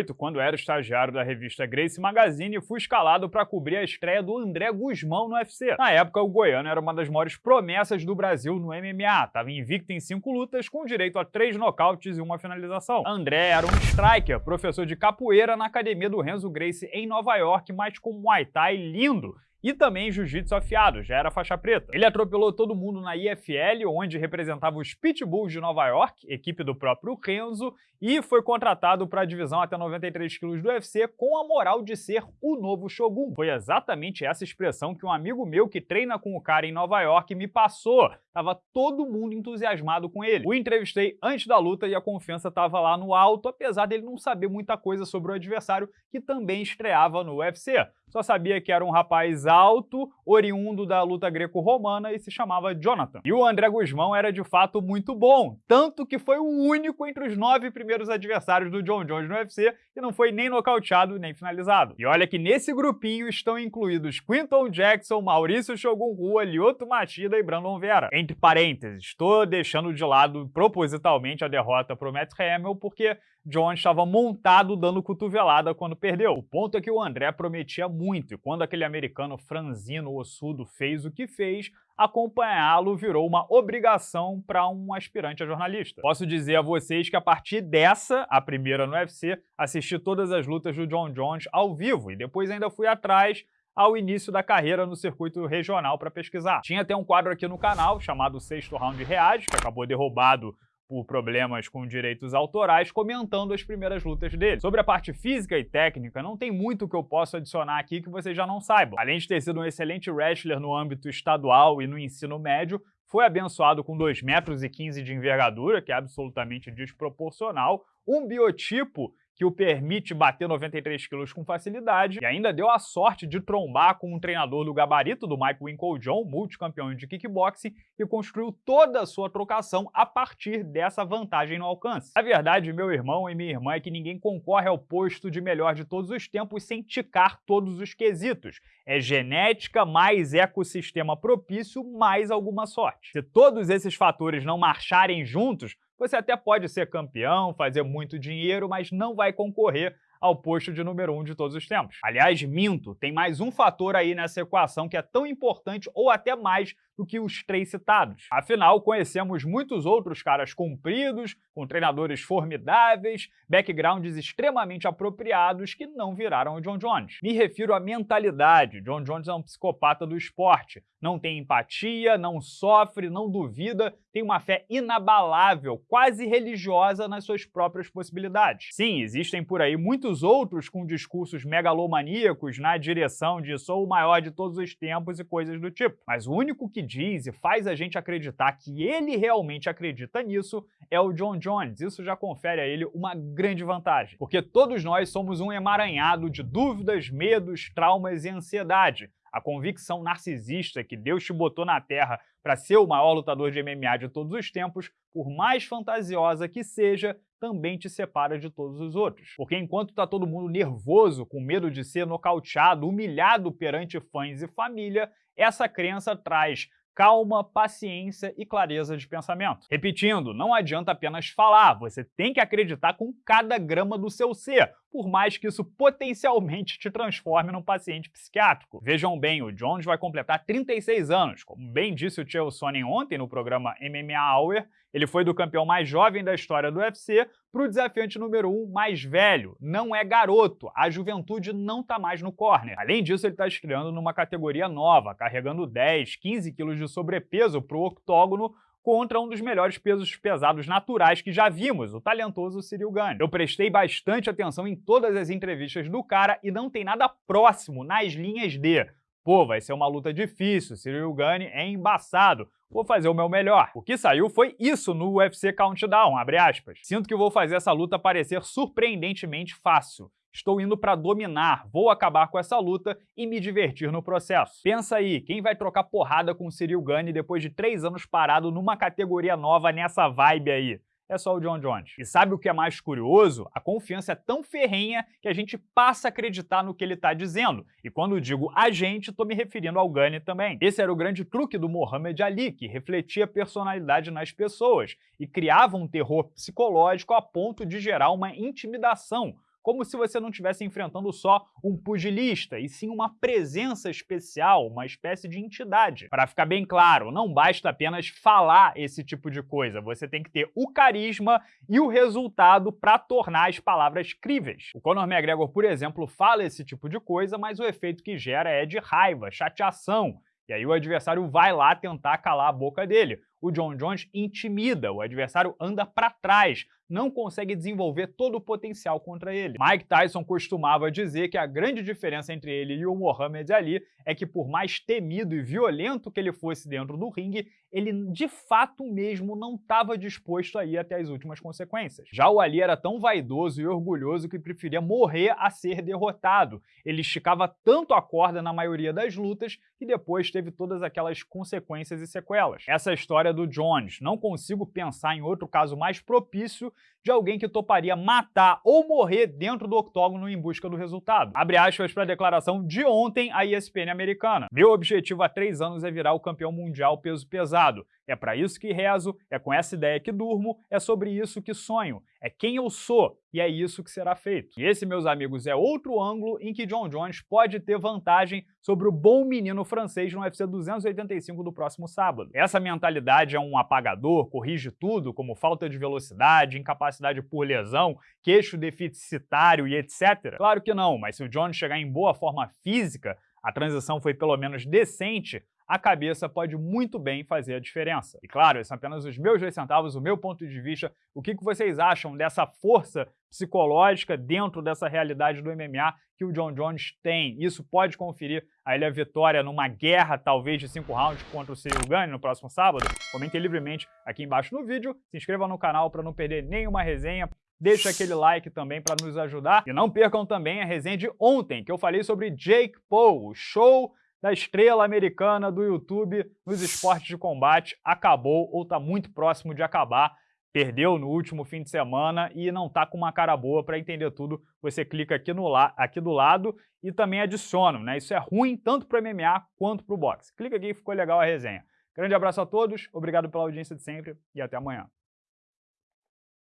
2008, quando era estagiário da revista Grace Magazine, fui escalado para cobrir a estreia do André Guzmão no UFC. Na época, o goiano era uma das maiores promessas do Brasil no MMA, estava invicto em cinco lutas, com direito a três nocautes e uma finalização. André era um striker, professor de capoeira na academia do Renzo Grace em Nova York, mas com Muay Thai lindo e também jiu-jitsu afiado, já era faixa preta. Ele atropelou todo mundo na IFL, onde representava os Pitbulls de Nova York, equipe do próprio Renzo, e foi contratado para a divisão até 93 quilos do UFC com a moral de ser o novo Shogun. Foi exatamente essa expressão que um amigo meu que treina com o cara em Nova York me passou. Tava todo mundo entusiasmado com ele. O entrevistei antes da luta e a confiança estava lá no alto, apesar dele não saber muita coisa sobre o adversário, que também estreava no UFC. Só sabia que era um rapaz alto, oriundo da luta greco-romana e se chamava Jonathan. E o André Guzmão era de fato muito bom, tanto que foi o único entre os nove primeiros adversários do John Jones no UFC que não foi nem nocauteado nem finalizado. E olha que nesse grupinho estão incluídos Quinton Jackson, Maurício Shogun Rua, Lyoto Machida e Brandon Vera. Entre parênteses, estou deixando de lado propositalmente a derrota para o Matt Hamill porque John estava montado dando cotovelada quando perdeu. O ponto é que o André prometia muito, e quando aquele americano franzino ossudo fez o que fez, acompanhá-lo virou uma obrigação para um aspirante a jornalista. Posso dizer a vocês que a partir dessa, a primeira no UFC, assisti todas as lutas do John Jones ao vivo, e depois ainda fui atrás ao início da carreira no circuito regional para pesquisar. Tinha até um quadro aqui no canal chamado Sexto Round Reage, que acabou derrubado por problemas com direitos autorais, comentando as primeiras lutas dele. Sobre a parte física e técnica, não tem muito que eu possa adicionar aqui que vocês já não saibam. Além de ter sido um excelente wrestler no âmbito estadual e no ensino médio, foi abençoado com 2,15 metros de envergadura, que é absolutamente desproporcional, um biotipo que o permite bater 93 quilos com facilidade, e ainda deu a sorte de trombar com um treinador do gabarito do Mike Winkle John, multicampeão de kickboxing, e construiu toda a sua trocação a partir dessa vantagem no alcance. A verdade, meu irmão e minha irmã, é que ninguém concorre ao posto de melhor de todos os tempos sem ticar todos os quesitos. É genética mais ecossistema propício mais alguma sorte. Se todos esses fatores não marcharem juntos, você até pode ser campeão, fazer muito dinheiro, mas não vai concorrer ao posto de número 1 um de todos os tempos. Aliás, minto, tem mais um fator aí nessa equação que é tão importante ou até mais do que os três citados. Afinal, conhecemos muitos outros caras compridos, com treinadores formidáveis, backgrounds extremamente apropriados que não viraram o John Jones. Me refiro à mentalidade. John Jones é um psicopata do esporte. Não tem empatia, não sofre, não duvida, tem uma fé inabalável, quase religiosa nas suas próprias possibilidades. Sim, existem por aí muitos outros com discursos megalomaníacos na direção de sou o maior de todos os tempos e coisas do tipo. Mas o único que diz e faz a gente acreditar que ele realmente acredita nisso é o John Jones. Isso já confere a ele uma grande vantagem, porque todos nós somos um emaranhado de dúvidas, medos, traumas e ansiedade. A convicção narcisista que Deus te botou na Terra para ser o maior lutador de MMA de todos os tempos, por mais fantasiosa que seja, também te separa de todos os outros. Porque enquanto está todo mundo nervoso, com medo de ser nocauteado, humilhado perante fãs e família, essa crença traz calma, paciência e clareza de pensamento. Repetindo, não adianta apenas falar, você tem que acreditar com cada grama do seu ser, por mais que isso potencialmente te transforme num paciente psiquiátrico. Vejam bem, o Jones vai completar 36 anos. Como bem disse o Chael Sonnen ontem no programa MMA Hour, ele foi do campeão mais jovem da história do UFC para o desafiante número 1 um mais velho. Não é garoto, a juventude não está mais no corner. Além disso, ele está estreando numa categoria nova, carregando 10, 15 quilos de sobrepeso para o octógono, contra um dos melhores pesos pesados naturais que já vimos, o talentoso Cyril Gane. Eu prestei bastante atenção em todas as entrevistas do cara e não tem nada próximo nas linhas de Pô, vai ser uma luta difícil, Cyril Gane é embaçado, vou fazer o meu melhor. O que saiu foi isso no UFC Countdown, abre aspas. Sinto que vou fazer essa luta parecer surpreendentemente fácil. Estou indo para dominar, vou acabar com essa luta e me divertir no processo. Pensa aí, quem vai trocar porrada com o Cyril Gane depois de três anos parado numa categoria nova nessa vibe aí? é só o John Jones. E sabe o que é mais curioso? A confiança é tão ferrenha que a gente passa a acreditar no que ele está dizendo. E quando digo a gente, estou me referindo ao Gunny também. Esse era o grande truque do Muhammad Ali, que refletia personalidade nas pessoas e criava um terror psicológico a ponto de gerar uma intimidação, como se você não estivesse enfrentando só um pugilista, e sim uma presença especial, uma espécie de entidade. Para ficar bem claro, não basta apenas falar esse tipo de coisa, você tem que ter o carisma e o resultado para tornar as palavras críveis. O Conor McGregor, por exemplo, fala esse tipo de coisa, mas o efeito que gera é de raiva, chateação, e aí o adversário vai lá tentar calar a boca dele. O John Jones intimida, o adversário anda para trás, não consegue desenvolver todo o potencial contra ele. Mike Tyson costumava dizer que a grande diferença entre ele e o Muhammad Ali é que por mais temido e violento que ele fosse dentro do ringue, ele de fato mesmo não estava disposto a ir até as últimas consequências. Já o Ali era tão vaidoso e orgulhoso que preferia morrer a ser derrotado. Ele esticava tanto a corda na maioria das lutas que depois teve todas aquelas consequências e sequelas. Essa história do Jones, não consigo pensar em outro caso mais propício de alguém que toparia matar ou morrer dentro do octógono em busca do resultado. Abre aspas para a declaração de ontem à ESPN americana. Meu objetivo há três anos é virar o campeão mundial peso pesado. É para isso que rezo, é com essa ideia que durmo, é sobre isso que sonho, é quem eu sou e é isso que será feito. E esse, meus amigos, é outro ângulo em que John Jones pode ter vantagem sobre o bom menino francês no UFC 285 do próximo sábado. Essa mentalidade é um apagador, corrige tudo, como falta de velocidade, incapacidade por lesão, queixo deficitário e etc? Claro que não, mas se o Jones chegar em boa forma física, a transição foi pelo menos decente, a cabeça pode muito bem fazer a diferença. E claro, esses são apenas os meus dois centavos, o meu ponto de vista, o que vocês acham dessa força psicológica dentro dessa realidade do MMA que o John Jones tem. Isso pode conferir a ele a vitória numa guerra, talvez, de cinco rounds contra o Cyril Gane no próximo sábado? Comentem livremente aqui embaixo no vídeo, se inscreva no canal para não perder nenhuma resenha, Deixa aquele like também para nos ajudar. E não percam também a resenha de ontem, que eu falei sobre Jake Paul, o show da estrela americana do YouTube nos esportes de combate acabou ou está muito próximo de acabar. Perdeu no último fim de semana e não está com uma cara boa para entender tudo. Você clica aqui, no la aqui do lado e também adiciona, né? Isso é ruim tanto para o MMA quanto para o boxe. Clica aqui, ficou legal a resenha. Grande abraço a todos, obrigado pela audiência de sempre e até amanhã.